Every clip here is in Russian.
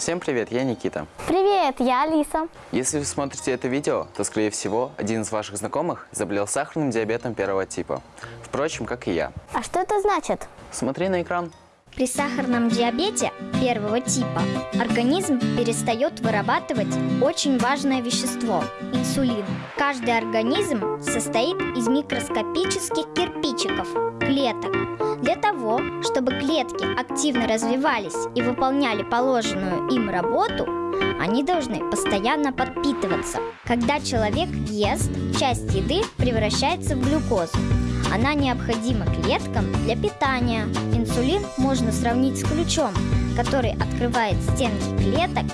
Всем привет, я Никита. Привет, я Алиса. Если вы смотрите это видео, то, скорее всего, один из ваших знакомых заболел сахарным диабетом первого типа. Впрочем, как и я. А что это значит? Смотри на экран. При сахарном диабете первого типа организм перестает вырабатывать очень важное вещество – инсулин. Каждый организм состоит из микроскопических кирпичиков – клеток. Для того, чтобы клетки активно развивались и выполняли положенную им работу, они должны постоянно подпитываться. Когда человек ест, часть еды превращается в глюкозу. Она необходима клеткам для питания. Инсулин можно сравнить с ключом, который открывает стенки клеток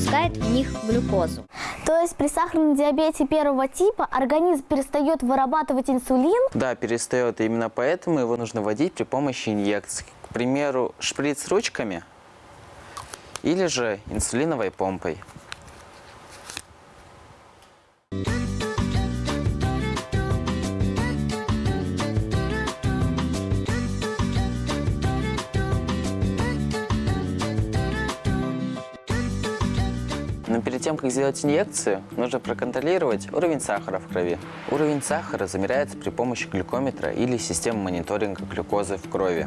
впускает в них глюкозу. То есть при сахарном диабете первого типа организм перестает вырабатывать инсулин? Да, перестает. И именно поэтому его нужно вводить при помощи инъекций. К примеру, шприц ручками или же инсулиновой помпой. Перед тем, как сделать инъекцию, нужно проконтролировать уровень сахара в крови. Уровень сахара замеряется при помощи глюкометра или системы мониторинга глюкозы в крови.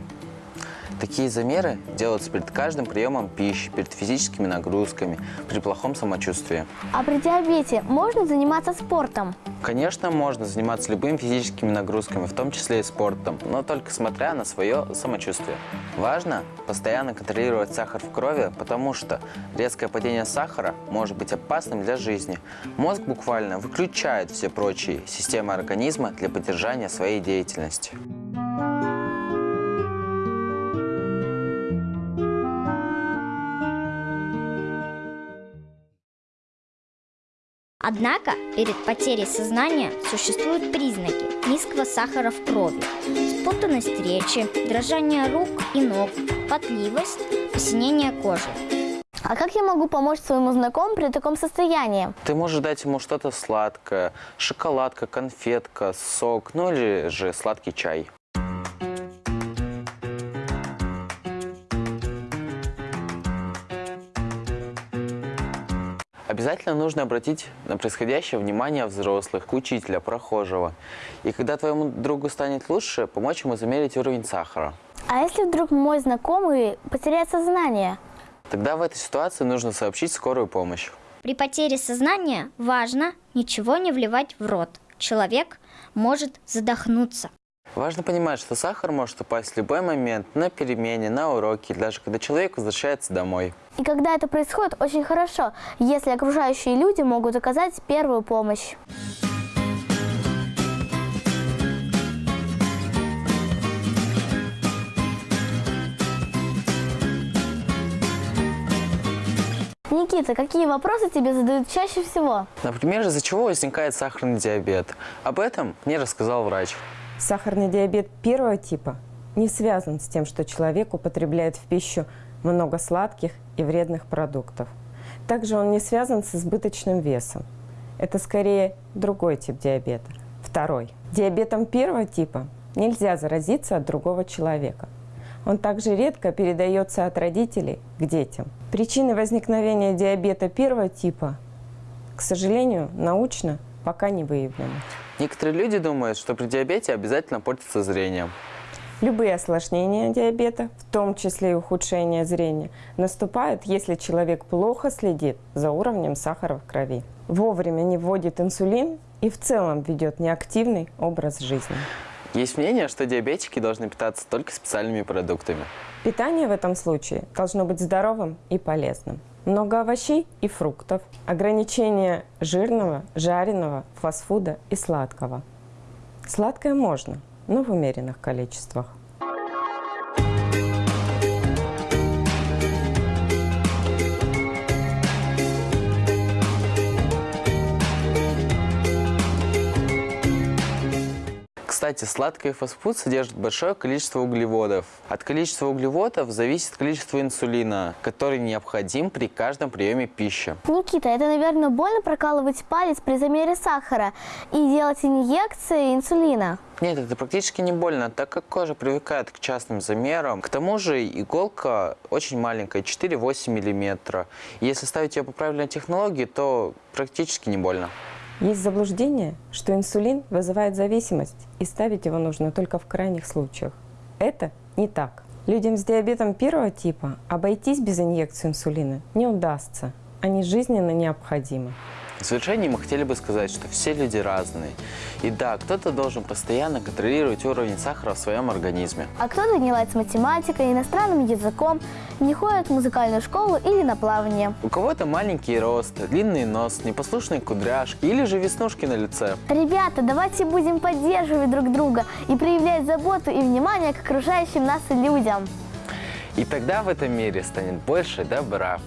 Такие замеры делаются перед каждым приемом пищи, перед физическими нагрузками, при плохом самочувствии. А при диабете можно заниматься спортом? Конечно, можно заниматься любыми физическими нагрузками, в том числе и спортом, но только смотря на свое самочувствие. Важно постоянно контролировать сахар в крови, потому что резкое падение сахара может быть опасным для жизни. Мозг буквально выключает все прочие системы организма для поддержания своей деятельности. Однако перед потерей сознания существуют признаки низкого сахара в крови, спутанность речи, дрожание рук и ног, потливость, посинение кожи. А как я могу помочь своему знакомому при таком состоянии? Ты можешь дать ему что-то сладкое, шоколадка, конфетка, сок, ну или же сладкий чай. Обязательно нужно обратить на происходящее внимание взрослых, учителя, прохожего. И когда твоему другу станет лучше, помочь ему замерить уровень сахара. А если вдруг мой знакомый потеряет сознание? Тогда в этой ситуации нужно сообщить скорую помощь. При потере сознания важно ничего не вливать в рот. Человек может задохнуться. Важно понимать, что сахар может упасть в любой момент, на перемене, на уроке, даже когда человек возвращается домой. И когда это происходит, очень хорошо, если окружающие люди могут оказать первую помощь. Никита, какие вопросы тебе задают чаще всего? Например, из-за чего возникает сахарный диабет? Об этом мне рассказал врач. Сахарный диабет первого типа не связан с тем, что человек употребляет в пищу много сладких и вредных продуктов. Также он не связан с избыточным весом. Это скорее другой тип диабета. Второй. Диабетом первого типа нельзя заразиться от другого человека. Он также редко передается от родителей к детям. Причины возникновения диабета первого типа, к сожалению, научно пока не выявлены. Некоторые люди думают, что при диабете обязательно портится зрение. Любые осложнения диабета, в том числе и ухудшение зрения, наступают, если человек плохо следит за уровнем сахара в крови, вовремя не вводит инсулин и в целом ведет неактивный образ жизни. Есть мнение, что диабетики должны питаться только специальными продуктами. Питание в этом случае должно быть здоровым и полезным. Много овощей и фруктов, ограничение жирного, жареного, фастфуда и сладкого. Сладкое можно, но в умеренных количествах. Кстати, сладкий фастфуд содержит большое количество углеводов. От количества углеводов зависит количество инсулина, который необходим при каждом приеме пищи. Никита, это, наверное, больно прокалывать палец при замере сахара и делать инъекции инсулина? Нет, это практически не больно, так как кожа привыкает к частным замерам. К тому же иголка очень маленькая, 4-8 мм. Если ставить ее по правильной технологии, то практически не больно. Есть заблуждение, что инсулин вызывает зависимость, и ставить его нужно только в крайних случаях. Это не так. Людям с диабетом первого типа обойтись без инъекции инсулина не удастся. Они жизненно необходимы. В завершении мы хотели бы сказать, что все люди разные. И да, кто-то должен постоянно контролировать уровень сахара в своем организме. А кто-то не ладит с математикой, иностранным языком, не ходит в музыкальную школу или на плавание. У кого-то маленький рост, длинный нос, непослушные кудряшки или же веснушки на лице. Ребята, давайте будем поддерживать друг друга и проявлять заботу и внимание к окружающим нас людям. И тогда в этом мире станет больше добра.